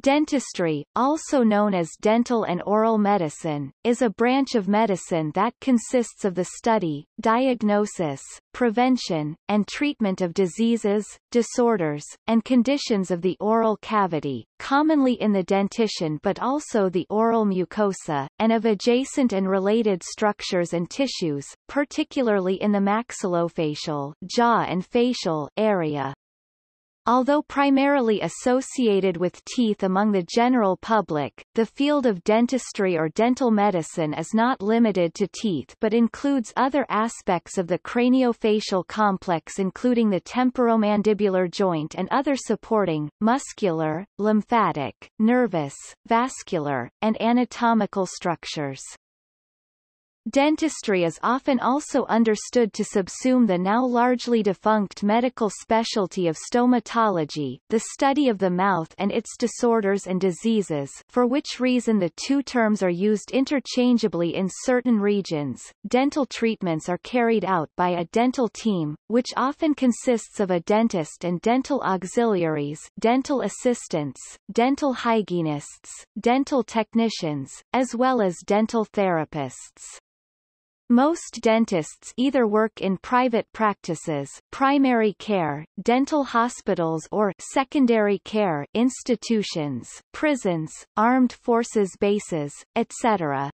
Dentistry, also known as dental and oral medicine, is a branch of medicine that consists of the study, diagnosis, prevention, and treatment of diseases, disorders, and conditions of the oral cavity, commonly in the dentition but also the oral mucosa, and of adjacent and related structures and tissues, particularly in the maxillofacial jaw and facial area. Although primarily associated with teeth among the general public, the field of dentistry or dental medicine is not limited to teeth but includes other aspects of the craniofacial complex including the temporomandibular joint and other supporting, muscular, lymphatic, nervous, vascular, and anatomical structures. Dentistry is often also understood to subsume the now largely defunct medical specialty of stomatology, the study of the mouth and its disorders and diseases for which reason the two terms are used interchangeably in certain regions. Dental treatments are carried out by a dental team, which often consists of a dentist and dental auxiliaries dental assistants, dental hygienists, dental technicians, as well as dental therapists. Most dentists either work in private practices primary care, dental hospitals or secondary care institutions, prisons, armed forces bases, etc.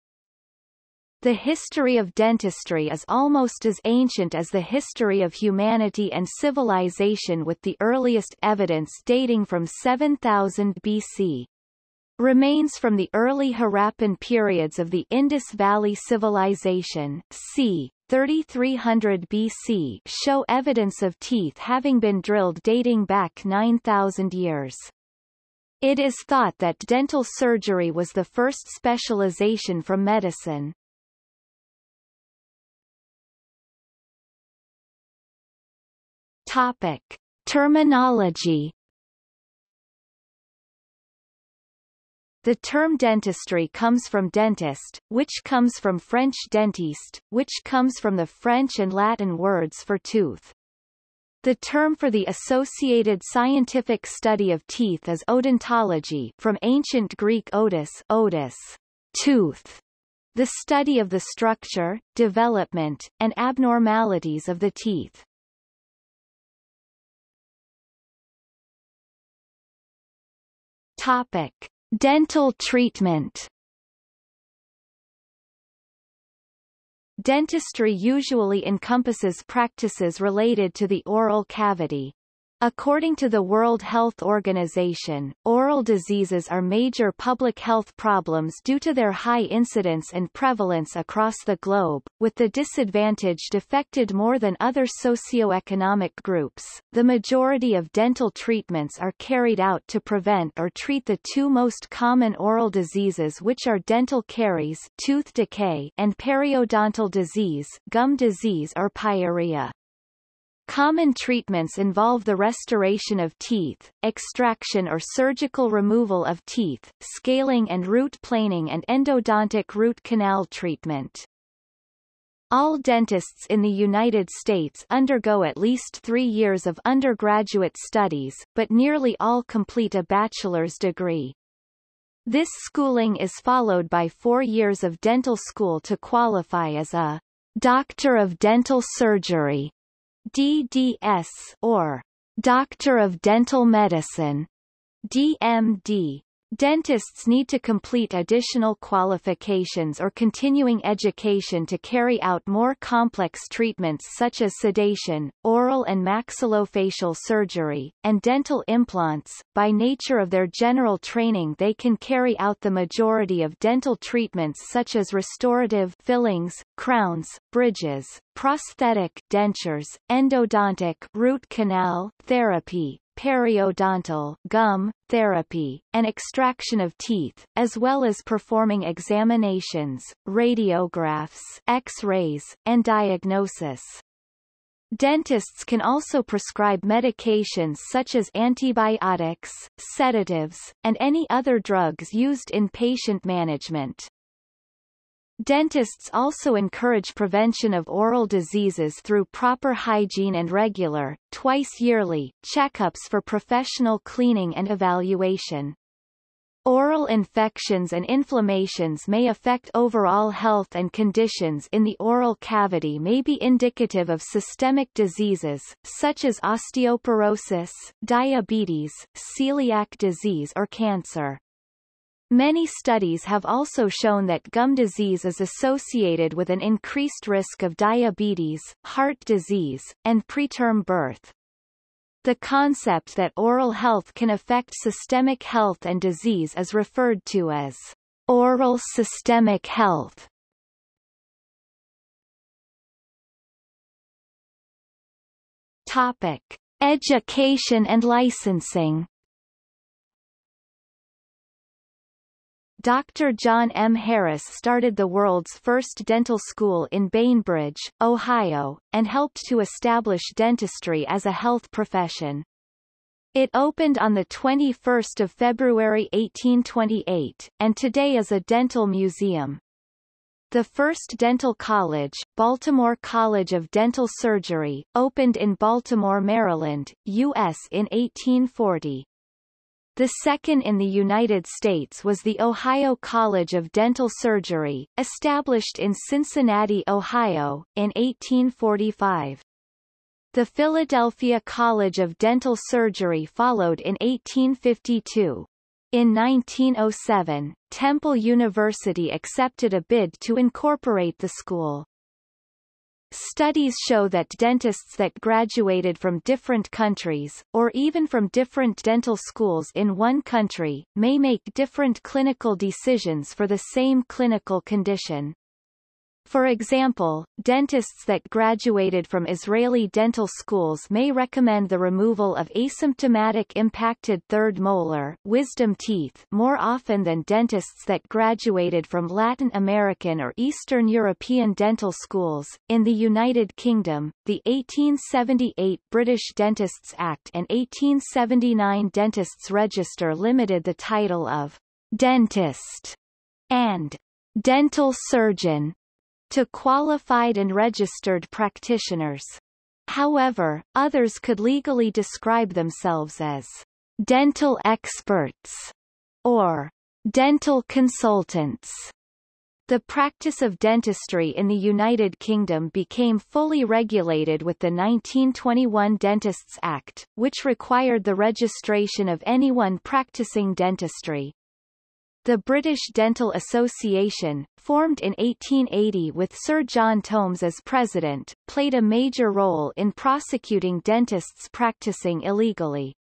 The history of dentistry is almost as ancient as the history of humanity and civilization with the earliest evidence dating from 7000 BC. Remains from the early Harappan periods of the Indus Valley Civilization c. 3300 BC show evidence of teeth having been drilled dating back 9,000 years. It is thought that dental surgery was the first specialization from medicine. Topic. Terminology The term dentistry comes from dentist, which comes from French dentiste, which comes from the French and Latin words for tooth. The term for the associated scientific study of teeth is odontology from ancient Greek odus, odus tooth, the study of the structure, development, and abnormalities of the teeth. Topic. Dental treatment Dentistry usually encompasses practices related to the oral cavity. According to the World Health Organization, oral diseases are major public health problems due to their high incidence and prevalence across the globe, with the disadvantaged affected more than other socioeconomic groups. The majority of dental treatments are carried out to prevent or treat the two most common oral diseases which are dental caries tooth decay and periodontal disease gum disease or pyorrhea. Common treatments involve the restoration of teeth, extraction or surgical removal of teeth, scaling and root planing and endodontic root canal treatment. All dentists in the United States undergo at least three years of undergraduate studies, but nearly all complete a bachelor's degree. This schooling is followed by four years of dental school to qualify as a Doctor of Dental Surgery DDS or Doctor of Dental Medicine DMD Dentists need to complete additional qualifications or continuing education to carry out more complex treatments such as sedation, oral and maxillofacial surgery, and dental implants. By nature of their general training they can carry out the majority of dental treatments such as restorative fillings, crowns, bridges, prosthetic dentures, endodontic root canal therapy, periodontal gum, therapy, and extraction of teeth, as well as performing examinations, radiographs, X-rays, and diagnosis. Dentists can also prescribe medications such as antibiotics, sedatives, and any other drugs used in patient management. Dentists also encourage prevention of oral diseases through proper hygiene and regular, twice yearly, checkups for professional cleaning and evaluation. Oral infections and inflammations may affect overall health and conditions in the oral cavity may be indicative of systemic diseases, such as osteoporosis, diabetes, celiac disease or cancer. Many studies have also shown that gum disease is associated with an increased risk of diabetes, heart disease, and preterm birth. The concept that oral health can affect systemic health and disease is referred to as oral systemic health. Topic: Education and licensing. Dr. John M. Harris started the world's first dental school in Bainbridge, Ohio, and helped to establish dentistry as a health profession. It opened on 21 February 1828, and today is a dental museum. The first dental college, Baltimore College of Dental Surgery, opened in Baltimore, Maryland, U.S. in 1840. The second in the United States was the Ohio College of Dental Surgery, established in Cincinnati, Ohio, in 1845. The Philadelphia College of Dental Surgery followed in 1852. In 1907, Temple University accepted a bid to incorporate the school. Studies show that dentists that graduated from different countries, or even from different dental schools in one country, may make different clinical decisions for the same clinical condition. For example, dentists that graduated from Israeli dental schools may recommend the removal of asymptomatic impacted third molar wisdom teeth more often than dentists that graduated from Latin American or Eastern European dental schools. In the United Kingdom, the 1878 British Dentists Act and 1879 Dentists Register limited the title of dentist and dental surgeon to qualified and registered practitioners. However, others could legally describe themselves as dental experts or dental consultants. The practice of dentistry in the United Kingdom became fully regulated with the 1921 Dentists Act, which required the registration of anyone practicing dentistry. The British Dental Association, formed in 1880 with Sir John Tomes as president, played a major role in prosecuting dentists practicing illegally.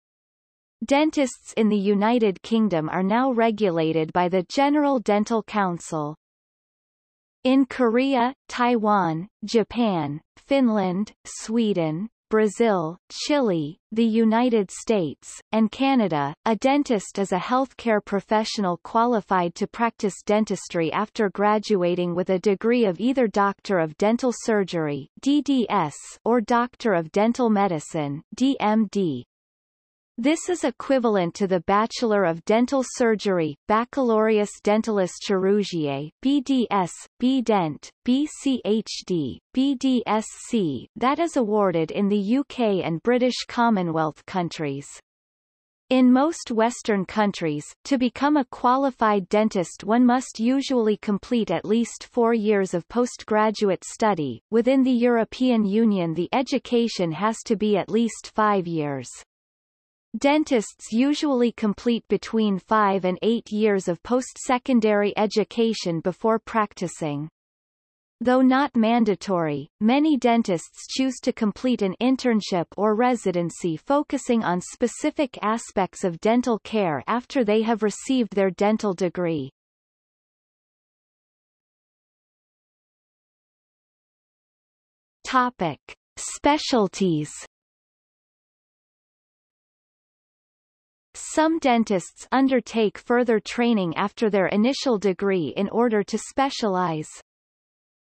Dentists in the United Kingdom are now regulated by the General Dental Council. In Korea, Taiwan, Japan, Finland, Sweden, Brazil, Chile, the United States, and Canada. A dentist is a healthcare professional qualified to practice dentistry after graduating with a degree of either Doctor of Dental Surgery (DDS) or Doctor of Dental Medicine (DMD). This is equivalent to the Bachelor of Dental Surgery Baccalaureus Dentalis Chirurgiae BDS, BDent, BCHD, BDSC that is awarded in the UK and British Commonwealth countries. In most Western countries, to become a qualified dentist one must usually complete at least four years of postgraduate study. Within the European Union the education has to be at least five years. Dentists usually complete between five and eight years of post-secondary education before practicing. Though not mandatory, many dentists choose to complete an internship or residency focusing on specific aspects of dental care after they have received their dental degree. Topic. Specialties Some dentists undertake further training after their initial degree in order to specialize.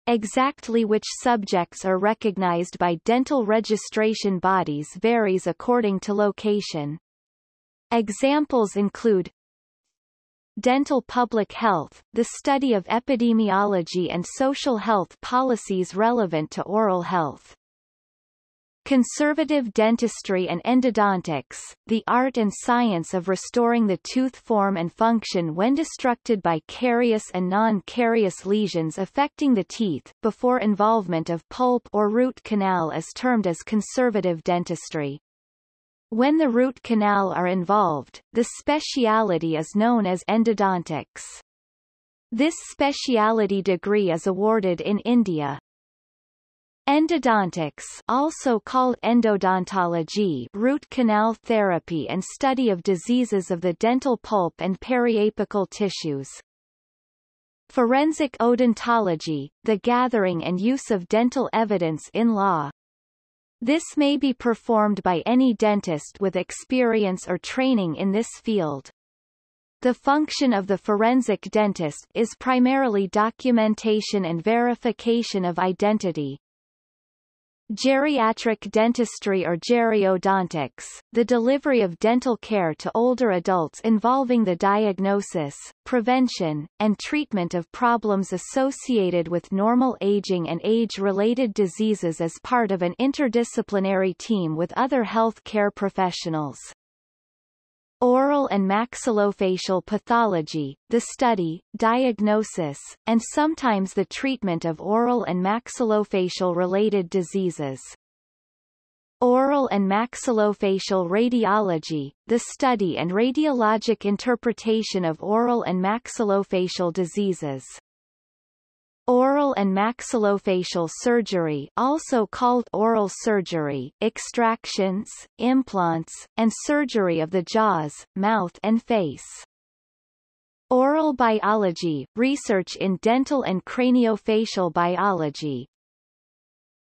Exactly which subjects are recognized by dental registration bodies varies according to location. Examples include Dental public health, the study of epidemiology and social health policies relevant to oral health. Conservative dentistry and endodontics, the art and science of restoring the tooth form and function when destructed by carious and non-carious lesions affecting the teeth, before involvement of pulp or root canal is termed as conservative dentistry. When the root canal are involved, the speciality is known as endodontics. This speciality degree is awarded in India, Endodontics also called endodontology root canal therapy and study of diseases of the dental pulp and periapical tissues. Forensic odontology, the gathering and use of dental evidence in law. This may be performed by any dentist with experience or training in this field. The function of the forensic dentist is primarily documentation and verification of identity, Geriatric dentistry or geriodontics, the delivery of dental care to older adults involving the diagnosis, prevention, and treatment of problems associated with normal aging and age-related diseases as part of an interdisciplinary team with other health care professionals. Oral and maxillofacial pathology, the study, diagnosis, and sometimes the treatment of oral and maxillofacial-related diseases. Oral and maxillofacial radiology, the study and radiologic interpretation of oral and maxillofacial diseases. Oral and maxillofacial surgery also called oral surgery, extractions, implants, and surgery of the jaws, mouth and face. Oral biology, research in dental and craniofacial biology.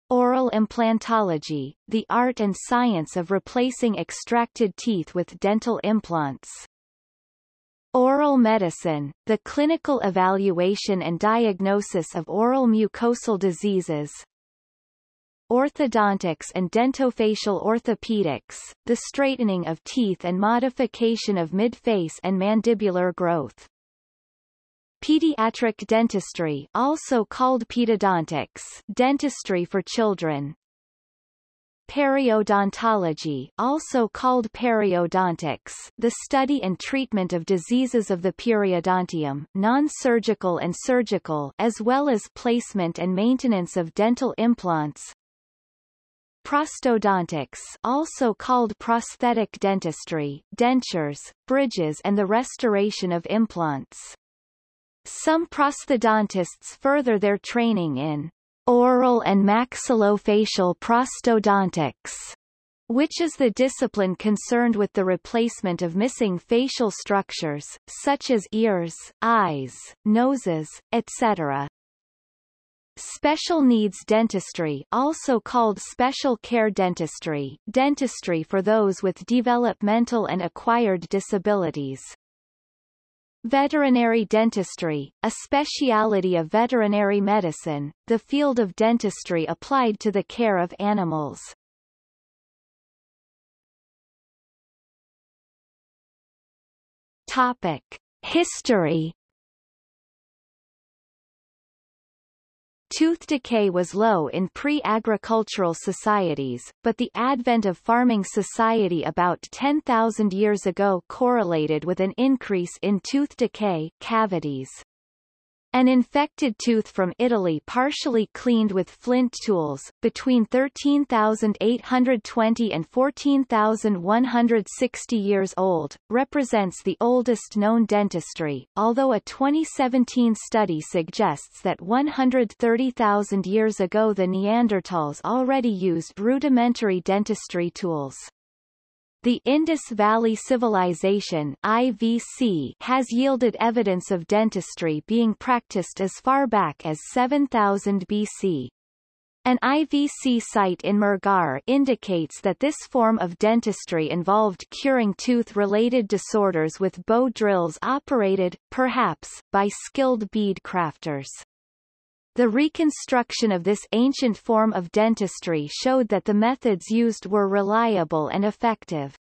Oral implantology, the art and science of replacing extracted teeth with dental implants. Oral medicine, the clinical evaluation and diagnosis of oral mucosal diseases. Orthodontics and dentofacial orthopedics, the straightening of teeth and modification of mid-face and mandibular growth. Pediatric dentistry also called pedodontics dentistry for children, Periodontology also called periodontics, the study and treatment of diseases of the periodontium non-surgical and surgical as well as placement and maintenance of dental implants. Prosthodontics also called prosthetic dentistry, dentures, bridges and the restoration of implants. Some prosthodontists further their training in oral and maxillofacial prosthodontics which is the discipline concerned with the replacement of missing facial structures, such as ears, eyes, noses, etc. Special needs dentistry also called special care dentistry, dentistry for those with developmental and acquired disabilities. Veterinary dentistry, a speciality of veterinary medicine, the field of dentistry applied to the care of animals. Topic. History Tooth decay was low in pre-agricultural societies, but the advent of farming society about 10,000 years ago correlated with an increase in tooth decay cavities. An infected tooth from Italy partially cleaned with flint tools, between 13,820 and 14,160 years old, represents the oldest known dentistry, although a 2017 study suggests that 130,000 years ago the Neanderthals already used rudimentary dentistry tools. The Indus Valley Civilization IVC has yielded evidence of dentistry being practiced as far back as 7000 BC. An IVC site in Mehrgarh indicates that this form of dentistry involved curing tooth-related disorders with bow drills operated, perhaps, by skilled bead crafters. The reconstruction of this ancient form of dentistry showed that the methods used were reliable and effective.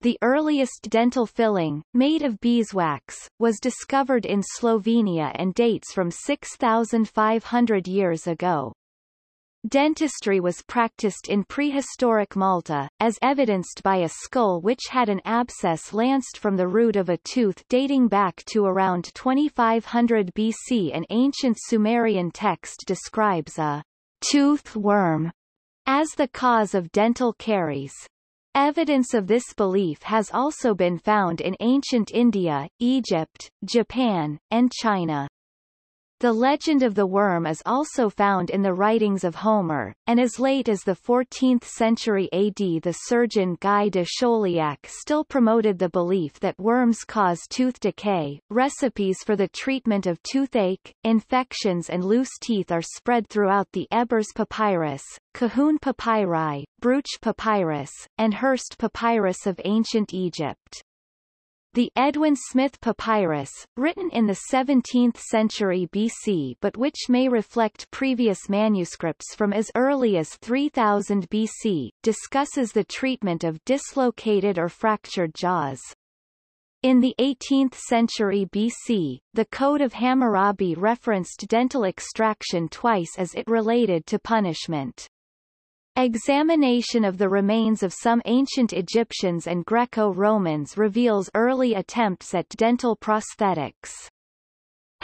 The earliest dental filling, made of beeswax, was discovered in Slovenia and dates from 6,500 years ago. Dentistry was practiced in prehistoric Malta, as evidenced by a skull which had an abscess lanced from the root of a tooth dating back to around 2500 BC. An ancient Sumerian text describes a tooth worm as the cause of dental caries. Evidence of this belief has also been found in ancient India, Egypt, Japan, and China. The legend of the worm is also found in the writings of Homer, and as late as the 14th century AD the surgeon Guy de Chauliac still promoted the belief that worms cause tooth decay. Recipes for the treatment of toothache, infections and loose teeth are spread throughout the Ebers Papyrus, Kahun Papyri, Brugsch Papyrus, and Hearst Papyrus of ancient Egypt. The Edwin Smith Papyrus, written in the 17th century BC but which may reflect previous manuscripts from as early as 3000 BC, discusses the treatment of dislocated or fractured jaws. In the 18th century BC, the Code of Hammurabi referenced dental extraction twice as it related to punishment. Examination of the remains of some ancient Egyptians and Greco-Romans reveals early attempts at dental prosthetics.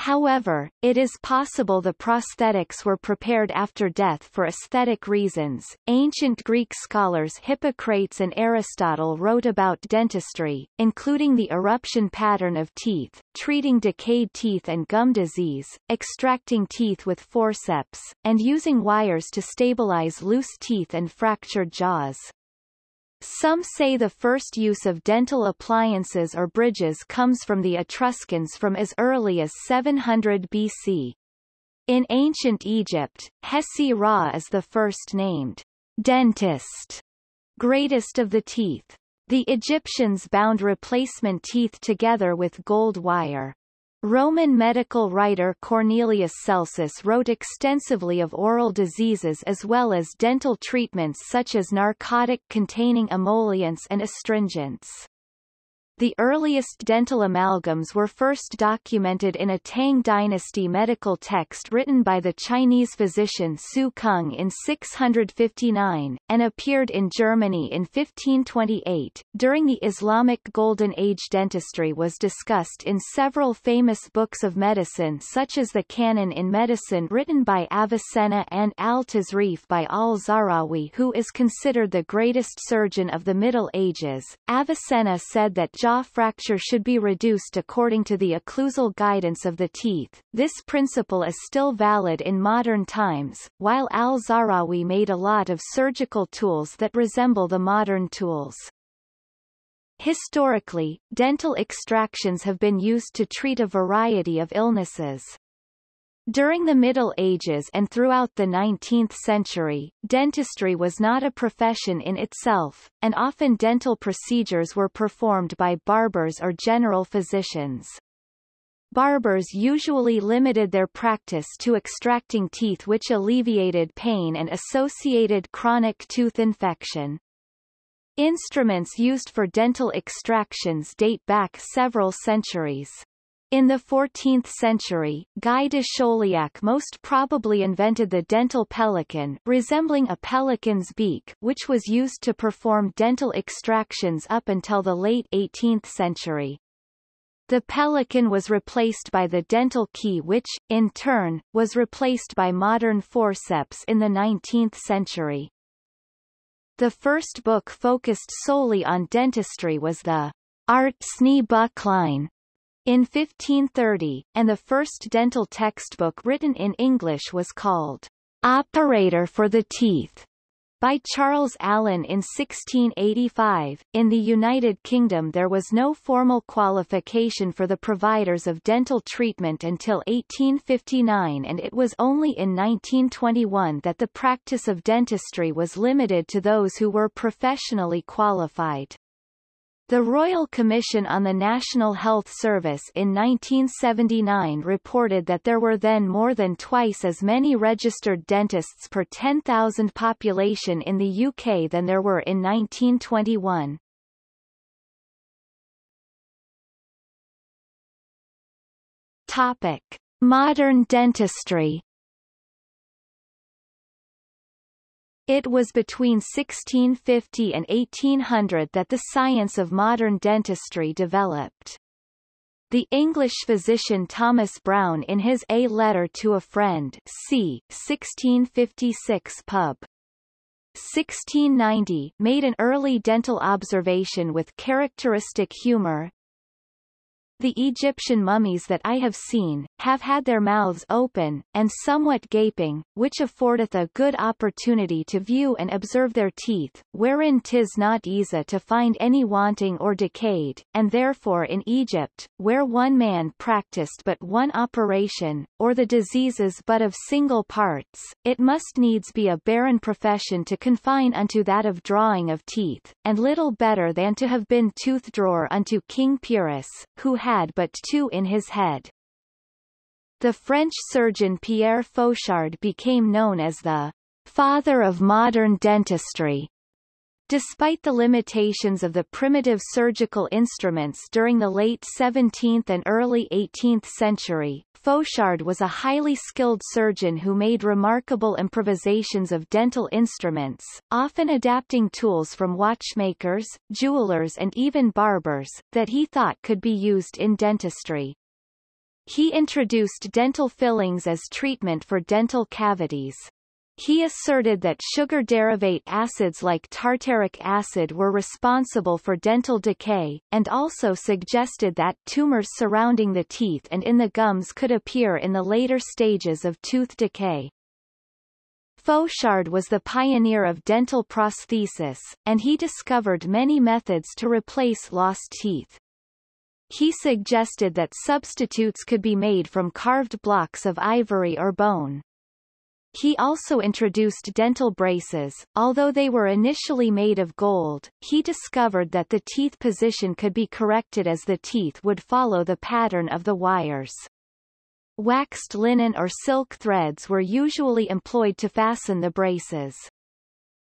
However, it is possible the prosthetics were prepared after death for aesthetic reasons. Ancient Greek scholars Hippocrates and Aristotle wrote about dentistry, including the eruption pattern of teeth, treating decayed teeth and gum disease, extracting teeth with forceps, and using wires to stabilize loose teeth and fractured jaws. Some say the first use of dental appliances or bridges comes from the Etruscans from as early as 700 BC. In ancient Egypt, Hesi-Ra is the first named dentist, greatest of the teeth. The Egyptians bound replacement teeth together with gold wire. Roman medical writer Cornelius Celsus wrote extensively of oral diseases as well as dental treatments such as narcotic-containing emollients and astringents. The earliest dental amalgams were first documented in a Tang dynasty medical text written by the Chinese physician Su Kung in 659, and appeared in Germany in 1528. During the Islamic Golden Age dentistry was discussed in several famous books of medicine such as the Canon in Medicine written by Avicenna and Al-Tasrif by al-Zahrawi who is considered the greatest surgeon of the Middle Ages. Avicenna said that jaw fracture should be reduced according to the occlusal guidance of the teeth. This principle is still valid in modern times, while al-Zahrawi made a lot of surgical tools that resemble the modern tools. Historically, dental extractions have been used to treat a variety of illnesses. During the Middle Ages and throughout the 19th century, dentistry was not a profession in itself, and often dental procedures were performed by barbers or general physicians. Barbers usually limited their practice to extracting teeth which alleviated pain and associated chronic tooth infection. Instruments used for dental extractions date back several centuries. In the 14th century, Guy de Chauliac most probably invented the dental pelican resembling a pelican's beak which was used to perform dental extractions up until the late 18th century. The pelican was replaced by the dental key which, in turn, was replaced by modern forceps in the 19th century. The first book focused solely on dentistry was the Artzney Buchlein in 1530, and the first dental textbook written in English was called Operator for the Teeth by Charles Allen in 1685. In the United Kingdom there was no formal qualification for the providers of dental treatment until 1859 and it was only in 1921 that the practice of dentistry was limited to those who were professionally qualified. The Royal Commission on the National Health Service in 1979 reported that there were then more than twice as many registered dentists per 10,000 population in the UK than there were in 1921. Topic. Modern dentistry It was between 1650 and 1800 that the science of modern dentistry developed. The English physician Thomas Browne in his A Letter to a Friend c. 1656 pub. 1690 made an early dental observation with characteristic humor, the Egyptian mummies that I have seen, have had their mouths open, and somewhat gaping, which affordeth a good opportunity to view and observe their teeth, wherein 'tis not easy to find any wanting or decayed, and therefore in Egypt, where one man practised but one operation, or the diseases but of single parts, it must needs be a barren profession to confine unto that of drawing of teeth, and little better than to have been tooth-drawer unto King Pyrrhus, who had had but two in his head. The French surgeon Pierre Fauchard became known as the father of modern dentistry. Despite the limitations of the primitive surgical instruments during the late 17th and early 18th century, Fauchard was a highly skilled surgeon who made remarkable improvisations of dental instruments, often adapting tools from watchmakers, jewelers and even barbers, that he thought could be used in dentistry. He introduced dental fillings as treatment for dental cavities. He asserted that sugar derivate acids like tartaric acid were responsible for dental decay, and also suggested that tumors surrounding the teeth and in the gums could appear in the later stages of tooth decay. Fauchard was the pioneer of dental prosthesis, and he discovered many methods to replace lost teeth. He suggested that substitutes could be made from carved blocks of ivory or bone. He also introduced dental braces, although they were initially made of gold, he discovered that the teeth position could be corrected as the teeth would follow the pattern of the wires. Waxed linen or silk threads were usually employed to fasten the braces.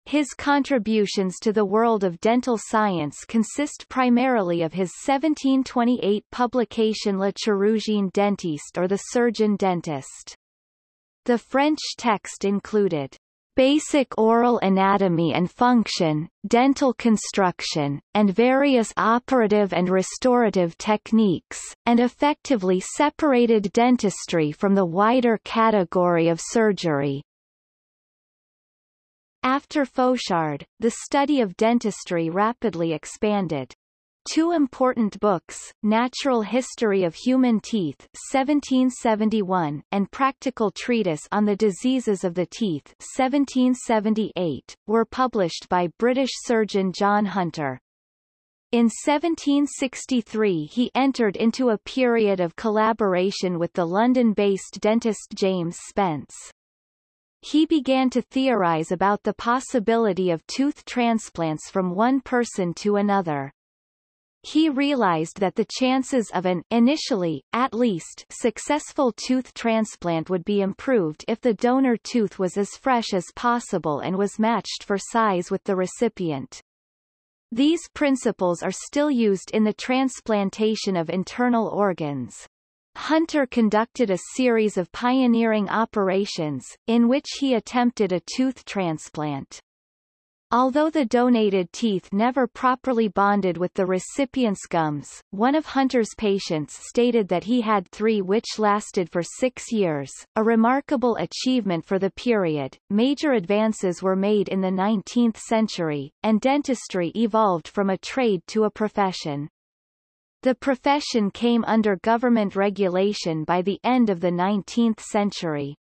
His contributions to the world of dental science consist primarily of his 1728 publication Le chirurgien dentiste or the surgeon dentist. The French text included basic oral anatomy and function, dental construction, and various operative and restorative techniques, and effectively separated dentistry from the wider category of surgery. After Fauchard, the study of dentistry rapidly expanded. Two important books, Natural History of Human Teeth 1771 and Practical Treatise on the Diseases of the Teeth 1778, were published by British surgeon John Hunter. In 1763 he entered into a period of collaboration with the London-based dentist James Spence. He began to theorize about the possibility of tooth transplants from one person to another. He realized that the chances of an initially, at least, successful tooth transplant would be improved if the donor tooth was as fresh as possible and was matched for size with the recipient. These principles are still used in the transplantation of internal organs. Hunter conducted a series of pioneering operations, in which he attempted a tooth transplant. Although the donated teeth never properly bonded with the recipient's gums, one of Hunter's patients stated that he had three which lasted for six years, a remarkable achievement for the period. Major advances were made in the 19th century, and dentistry evolved from a trade to a profession. The profession came under government regulation by the end of the 19th century.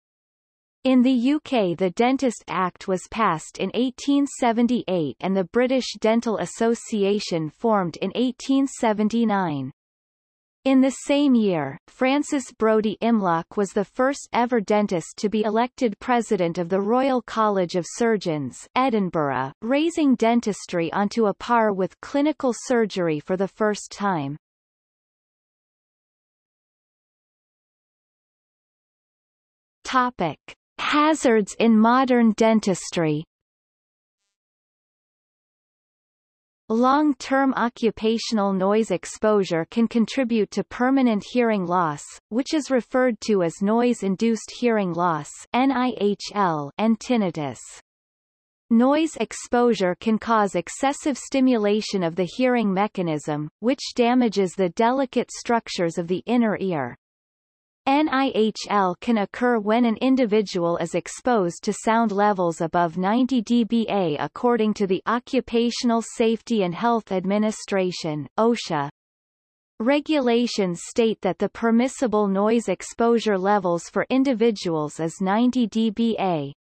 In the UK the Dentist Act was passed in 1878 and the British Dental Association formed in 1879. In the same year, Francis Brodie Imlach was the first ever dentist to be elected president of the Royal College of Surgeons Edinburgh, raising dentistry onto a par with clinical surgery for the first time. Topic. Hazards in modern dentistry Long-term occupational noise exposure can contribute to permanent hearing loss, which is referred to as noise-induced hearing loss NIHL and tinnitus. Noise exposure can cause excessive stimulation of the hearing mechanism, which damages the delicate structures of the inner ear. NIHL can occur when an individual is exposed to sound levels above 90 dBA according to the Occupational Safety and Health Administration OSHA. Regulations state that the permissible noise exposure levels for individuals is 90 dBA.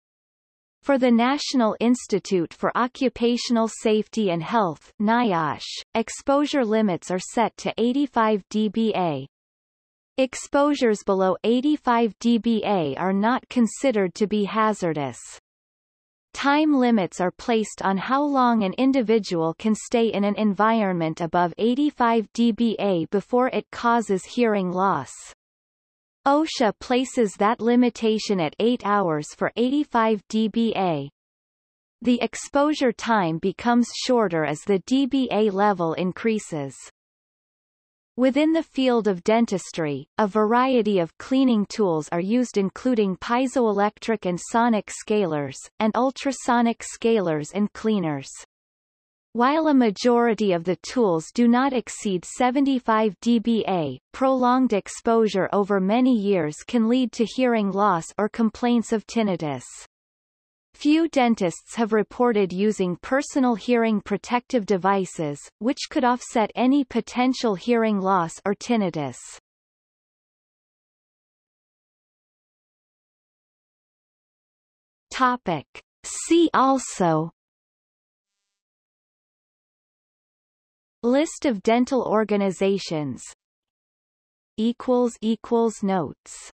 For the National Institute for Occupational Safety and Health NIOSH, exposure limits are set to 85 dBA. Exposures below 85 dBA are not considered to be hazardous. Time limits are placed on how long an individual can stay in an environment above 85 dBA before it causes hearing loss. OSHA places that limitation at 8 hours for 85 dBA. The exposure time becomes shorter as the dBA level increases. Within the field of dentistry, a variety of cleaning tools are used including piezoelectric and sonic scalers, and ultrasonic scalers and cleaners. While a majority of the tools do not exceed 75 dBA, prolonged exposure over many years can lead to hearing loss or complaints of tinnitus. Few dentists have reported using personal hearing protective devices, which could offset any potential hearing loss or tinnitus. Topic. See also List of dental organizations Notes